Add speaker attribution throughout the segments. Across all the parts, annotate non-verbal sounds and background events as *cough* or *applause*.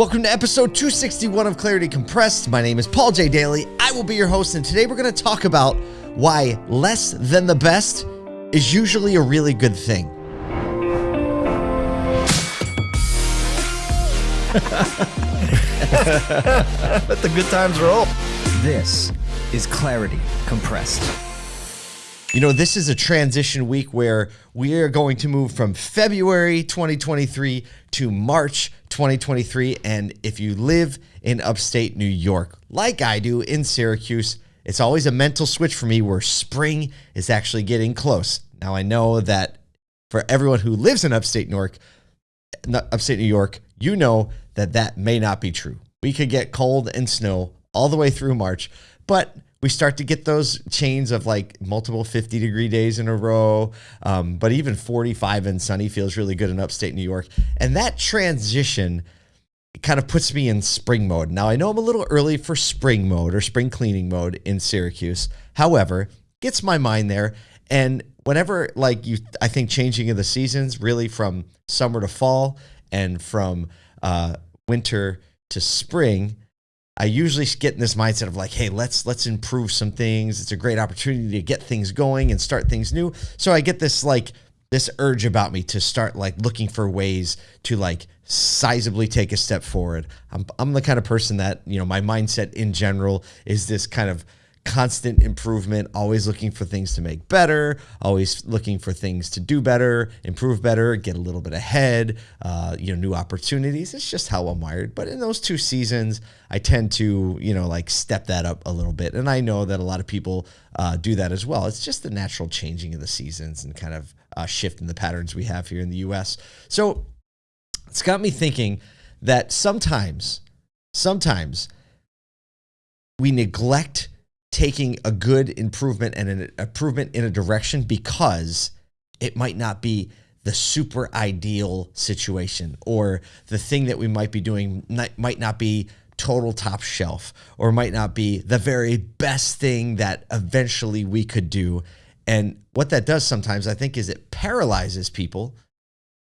Speaker 1: Welcome to episode 261 of Clarity Compressed. My name is Paul J. Daly. I will be your host, and today we're going to talk about why less than the best is usually a really good thing. *laughs*
Speaker 2: Let the good times roll.
Speaker 3: This is Clarity Compressed.
Speaker 1: You know, this is a transition week where we are going to move from February 2023 to March 2023. And if you live in upstate New York, like I do in Syracuse, it's always a mental switch for me where spring is actually getting close. Now, I know that for everyone who lives in upstate New York, upstate New York, you know that that may not be true. We could get cold and snow all the way through March, but we start to get those chains of like multiple 50 degree days in a row. Um, but even 45 and sunny feels really good in upstate New York. And that transition kind of puts me in spring mode. Now, I know I'm a little early for spring mode or spring cleaning mode in Syracuse. However, gets my mind there. And whenever like you, I think changing of the seasons really from summer to fall and from uh, winter to spring, I usually get in this mindset of like, hey, let's let's improve some things. It's a great opportunity to get things going and start things new. So I get this like this urge about me to start like looking for ways to like sizably take a step forward. I'm I'm the kind of person that, you know, my mindset in general is this kind of constant improvement, always looking for things to make better, always looking for things to do better, improve better, get a little bit ahead, uh, you know, new opportunities. It's just how I'm wired. But in those two seasons, I tend to, you know, like step that up a little bit. And I know that a lot of people uh, do that as well. It's just the natural changing of the seasons and kind of uh, shift in the patterns we have here in the US. So it's got me thinking that sometimes, sometimes we neglect taking a good improvement and an improvement in a direction because it might not be the super ideal situation or the thing that we might be doing might not be total top shelf or might not be the very best thing that eventually we could do. And what that does sometimes, I think, is it paralyzes people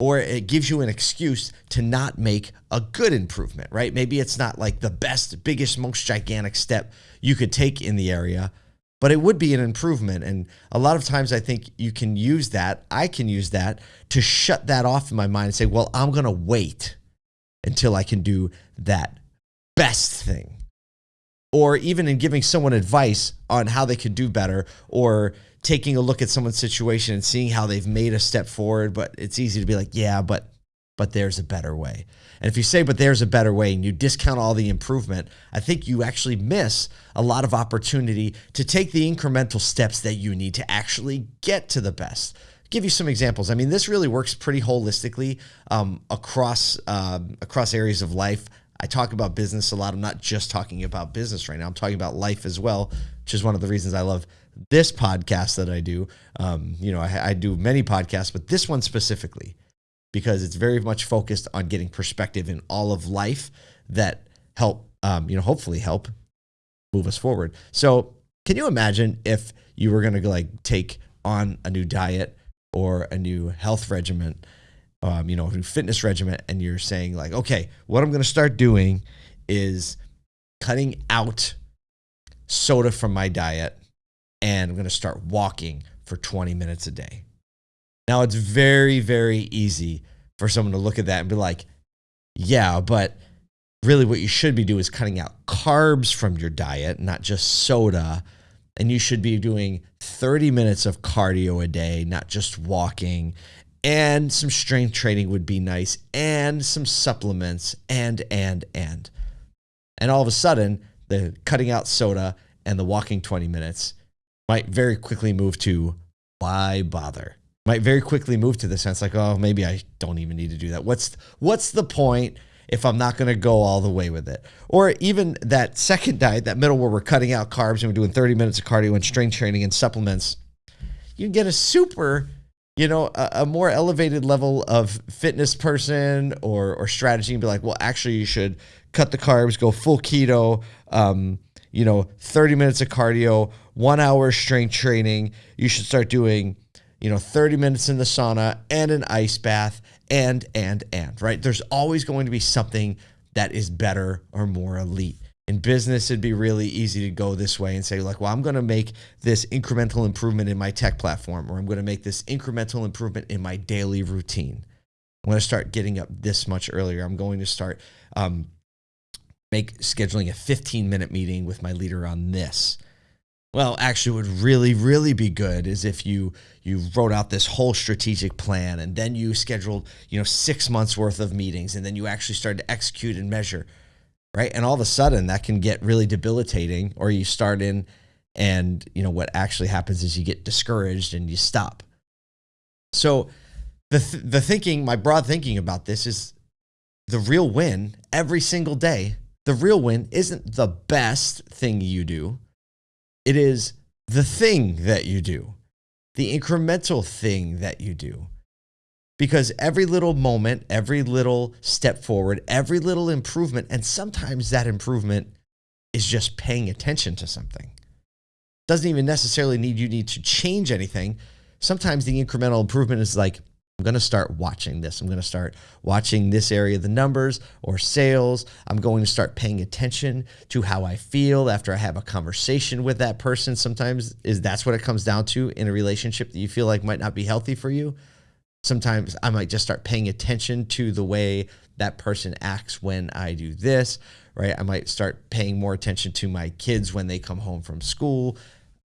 Speaker 1: or it gives you an excuse to not make a good improvement, right? Maybe it's not like the best, biggest, most gigantic step you could take in the area, but it would be an improvement. And a lot of times I think you can use that, I can use that to shut that off in my mind and say, well, I'm going to wait until I can do that best thing. Or even in giving someone advice on how they could do better or taking a look at someone's situation and seeing how they've made a step forward, but it's easy to be like, yeah, but but there's a better way. And if you say, but there's a better way, and you discount all the improvement, I think you actually miss a lot of opportunity to take the incremental steps that you need to actually get to the best. give you some examples. I mean, this really works pretty holistically um, across um, across areas of life. I talk about business a lot. I'm not just talking about business right now. I'm talking about life as well, which is one of the reasons I love this podcast that I do. Um, you know, I, I do many podcasts, but this one specifically because it's very much focused on getting perspective in all of life that help, um, you know, hopefully help move us forward. So, can you imagine if you were going to like take on a new diet or a new health regimen, um, you know, a fitness regimen, and you're saying like, okay, what I'm going to start doing is cutting out soda from my diet and I'm going to start walking for 20 minutes a day. Now, it's very, very easy for someone to look at that and be like, yeah, but really what you should be doing is cutting out carbs from your diet, not just soda. And you should be doing 30 minutes of cardio a day, not just walking. And some strength training would be nice, and some supplements, and, and, and. And all of a sudden, the cutting out soda and the walking 20 minutes might very quickly move to why bother? Might very quickly move to the sense like, oh, maybe I don't even need to do that. What's what's the point if I'm not going to go all the way with it? Or even that second diet, that middle where we're cutting out carbs and we're doing 30 minutes of cardio and strength training and supplements. You can get a super, you know, a, a more elevated level of fitness person or or strategy and be like, well, actually, you should cut the carbs, go full keto. Um, you know, 30 minutes of cardio, one hour strength training. You should start doing, you know, 30 minutes in the sauna and an ice bath and, and, and, right? There's always going to be something that is better or more elite. In business, it'd be really easy to go this way and say, like, well, I'm going to make this incremental improvement in my tech platform, or I'm going to make this incremental improvement in my daily routine. I'm going to start getting up this much earlier. I'm going to start um, make scheduling a 15 minute meeting with my leader on this. Well, actually, would really, really be good is if you you wrote out this whole strategic plan and then you scheduled, you know, six months worth of meetings and then you actually started to execute and measure, right? And all of a sudden, that can get really debilitating. Or you start in, and you know what actually happens is you get discouraged and you stop. So, the th- the thinking, my broad thinking about this is the real win every single day. The real win isn't the best thing you do it is the thing that you do, the incremental thing that you do. Because every little moment, every little step forward, every little improvement, and sometimes that improvement is just paying attention to something. Doesn't even necessarily need you need to change anything. Sometimes the incremental improvement is like, I'm going to start watching this. I'm going to start watching this area of the numbers or sales. I'm going to start paying attention to how I feel after I have a conversation with that person. Sometimes is that's what it comes down to in a relationship that you feel like might not be healthy for you. Sometimes I might just start paying attention to the way that person acts when I do this, right? I might start paying more attention to my kids when they come home from school.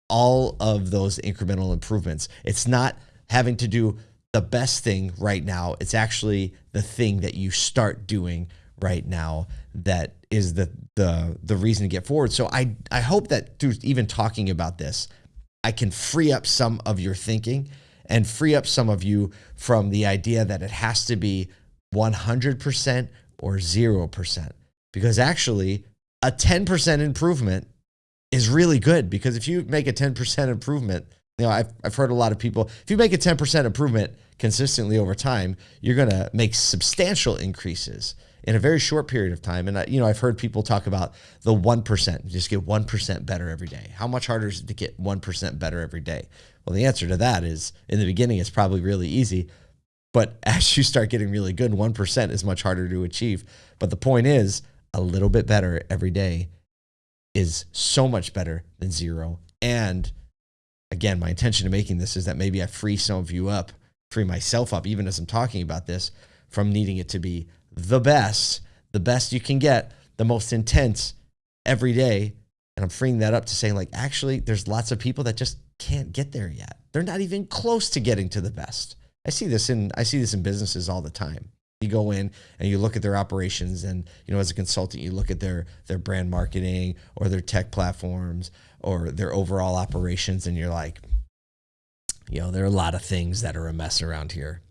Speaker 1: All of those incremental improvements. It's not having to do the best thing right now. It's actually the thing that you start doing right now that is the the the reason to get forward. So I I hope that through even talking about this, I can free up some of your thinking and free up some of you from the idea that it has to be 100% or 0% because actually a 10% improvement is really good because if you make a 10% improvement you know, I've, I've heard a lot of people, if you make a 10% improvement consistently over time, you're going to make substantial increases in a very short period of time. And, you know, I've heard people talk about the 1%, just get 1% better every day. How much harder is it to get 1% better every day? Well, the answer to that is in the beginning, it's probably really easy. But *laughs* as you start getting really good, 1% is much harder to achieve. But the point is, a little bit better every day is so much better than zero. And again, my intention of making this is that maybe I free some of you up, free myself up, even as I'm talking about this, from needing it to be the best, the best you can get, the most intense every day. And I'm freeing that up to saying, like, actually, there's lots of people that just can't get there yet. They're not even close to getting to the best. I see this in I see this in businesses all the time. You go in and you look at their operations and you know as a consultant you look at their their brand marketing or their tech platforms or their overall operations and you're like you know there are a lot of things that are a mess around here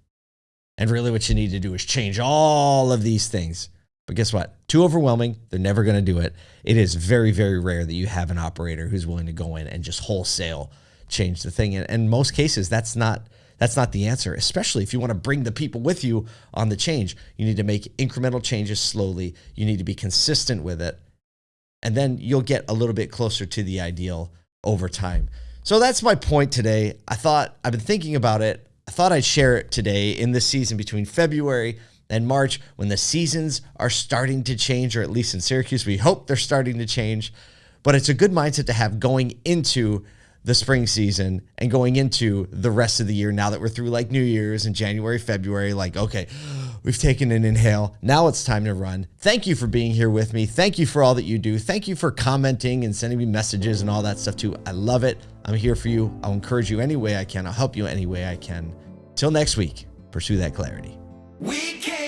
Speaker 1: and really what you need to do is change all of these things but guess what too overwhelming they're never going to do it it is very very rare that you have an operator who's willing to go in and just wholesale change the thing and in most cases that's not that's not the answer especially if you want to bring the people with you on the change you need to make incremental changes slowly you need to be consistent with it and then you'll get a little bit closer to the ideal over time. So that's my point today. I thought I've been thinking about it. I thought I'd share it today in the season between February and March when the seasons are starting to change, or at least in Syracuse, we hope they're starting to change. But it's a good mindset to have going into the spring season and going into the rest of the year now that we're through like New Year's and January, February, like, okay, we've taken an inhale. Now it's time to run. Thank you for being here with me. Thank you for all that you do. Thank you for commenting and sending me messages and all that stuff too. I love it. I'm here for you. I'll encourage you any way I can. I'll help you any way I can. Till next week, pursue that clarity. We can